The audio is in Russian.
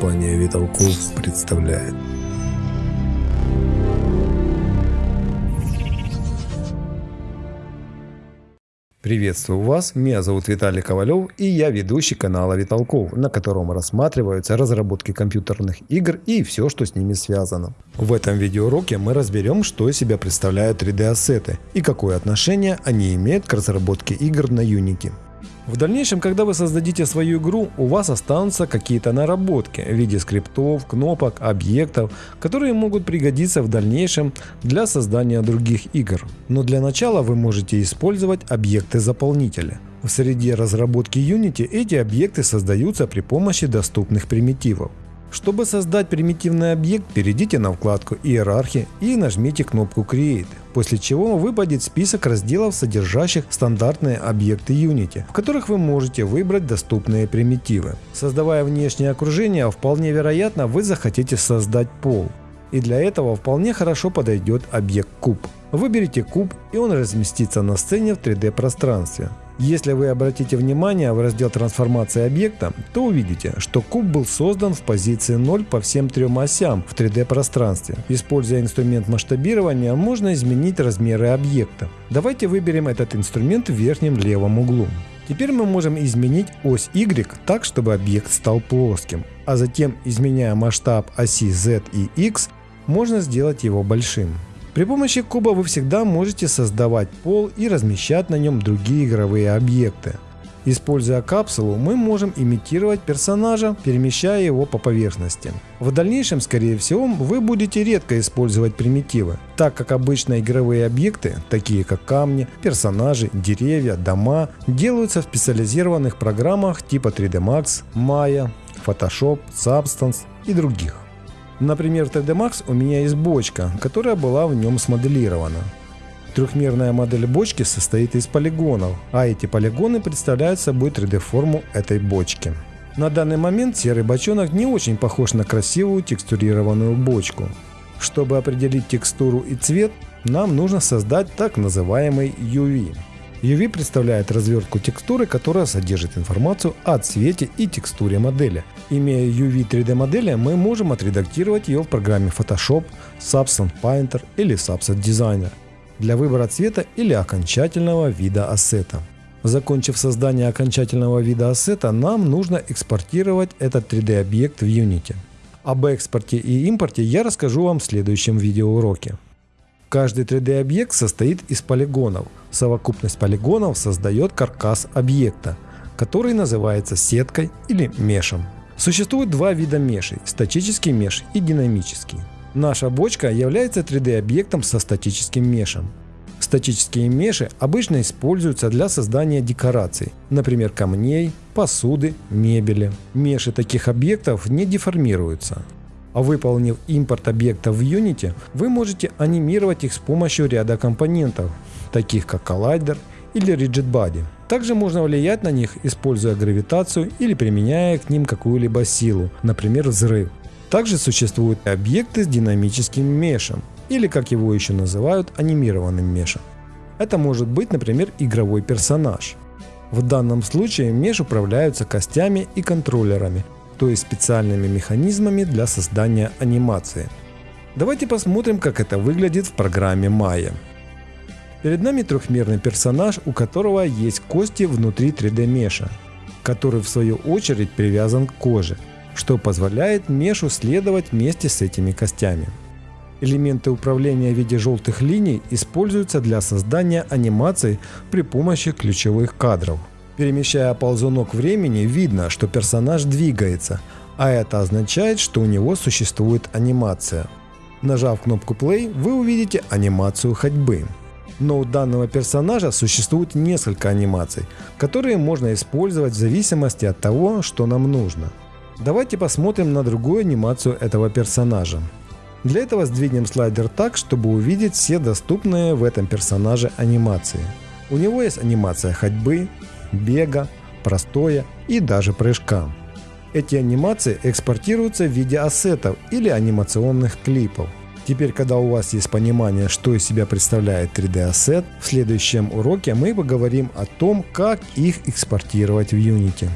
Компания Виталков представляет. Приветствую вас, меня зовут Виталий Ковалев и я ведущий канала Виталков, на котором рассматриваются разработки компьютерных игр и все, что с ними связано. В этом видеоуроке мы разберем, что из себя представляют 3D-ассеты и какое отношение они имеют к разработке игр на Unity. В дальнейшем, когда вы создадите свою игру, у вас останутся какие-то наработки в виде скриптов, кнопок, объектов, которые могут пригодиться в дальнейшем для создания других игр. Но для начала вы можете использовать объекты-заполнители. В среде разработки Unity эти объекты создаются при помощи доступных примитивов. Чтобы создать примитивный объект, перейдите на вкладку «Иерархия» и нажмите кнопку «Create», после чего выпадет список разделов, содержащих стандартные объекты Unity, в которых вы можете выбрать доступные примитивы. Создавая внешнее окружение, вполне вероятно вы захотите создать пол. И для этого вполне хорошо подойдет объект куб. Выберите куб и он разместится на сцене в 3D пространстве. Если вы обратите внимание в раздел трансформации объекта, то увидите, что куб был создан в позиции 0 по всем трем осям в 3D пространстве. Используя инструмент масштабирования, можно изменить размеры объекта. Давайте выберем этот инструмент в верхнем левом углу. Теперь мы можем изменить ось Y так, чтобы объект стал плоским, а затем, изменяя масштаб оси Z и X, можно сделать его большим. При помощи куба вы всегда можете создавать пол и размещать на нем другие игровые объекты. Используя капсулу, мы можем имитировать персонажа, перемещая его по поверхности. В дальнейшем, скорее всего, вы будете редко использовать примитивы, так как обычно игровые объекты, такие как камни, персонажи, деревья, дома, делаются в специализированных программах типа 3D Max, Maya, Photoshop, Substance и других. Например, в 3D Max у меня есть бочка, которая была в нем смоделирована. Трехмерная модель бочки состоит из полигонов, а эти полигоны представляют собой 3D-форму этой бочки. На данный момент серый бочонок не очень похож на красивую текстурированную бочку. Чтобы определить текстуру и цвет, нам нужно создать так называемый UV. UV представляет развертку текстуры, которая содержит информацию о цвете и текстуре модели. Имея UV 3D модели, мы можем отредактировать ее в программе Photoshop, Substance Painter или Subset Designer для выбора цвета или окончательного вида ассета. Закончив создание окончательного вида ассета, нам нужно экспортировать этот 3D объект в Unity. Об экспорте и импорте я расскажу вам в следующем видеоуроке. Каждый 3D объект состоит из полигонов. Совокупность полигонов создает каркас объекта, который называется сеткой или мешем. Существует два вида мешей – статический меш и динамический. Наша бочка является 3D объектом со статическим мешем. Статические меши обычно используются для создания декораций, например камней, посуды, мебели. Меши таких объектов не деформируются. А выполнив импорт объектов в Unity, вы можете анимировать их с помощью ряда компонентов, таких как коллайдер или Rigid Body. Также можно влиять на них, используя гравитацию или применяя к ним какую-либо силу, например взрыв. Также существуют объекты с динамическим мешем, или как его еще называют, анимированным мешем. Это может быть, например, игровой персонаж. В данном случае меш управляются костями и контроллерами, то есть специальными механизмами для создания анимации. Давайте посмотрим, как это выглядит в программе Maya. Перед нами трехмерный персонаж, у которого есть кости внутри 3D меша, который в свою очередь привязан к коже, что позволяет мешу следовать вместе с этими костями. Элементы управления в виде желтых линий используются для создания анимаций при помощи ключевых кадров. Перемещая ползунок времени, видно, что персонаж двигается, а это означает, что у него существует анимация. Нажав кнопку Play, вы увидите анимацию ходьбы. Но у данного персонажа существует несколько анимаций, которые можно использовать в зависимости от того, что нам нужно. Давайте посмотрим на другую анимацию этого персонажа. Для этого сдвинем слайдер так, чтобы увидеть все доступные в этом персонаже анимации. У него есть анимация ходьбы, бега, простоя и даже прыжка. Эти анимации экспортируются в виде ассетов или анимационных клипов. Теперь, когда у вас есть понимание, что из себя представляет 3D ассет, в следующем уроке мы поговорим о том, как их экспортировать в Unity.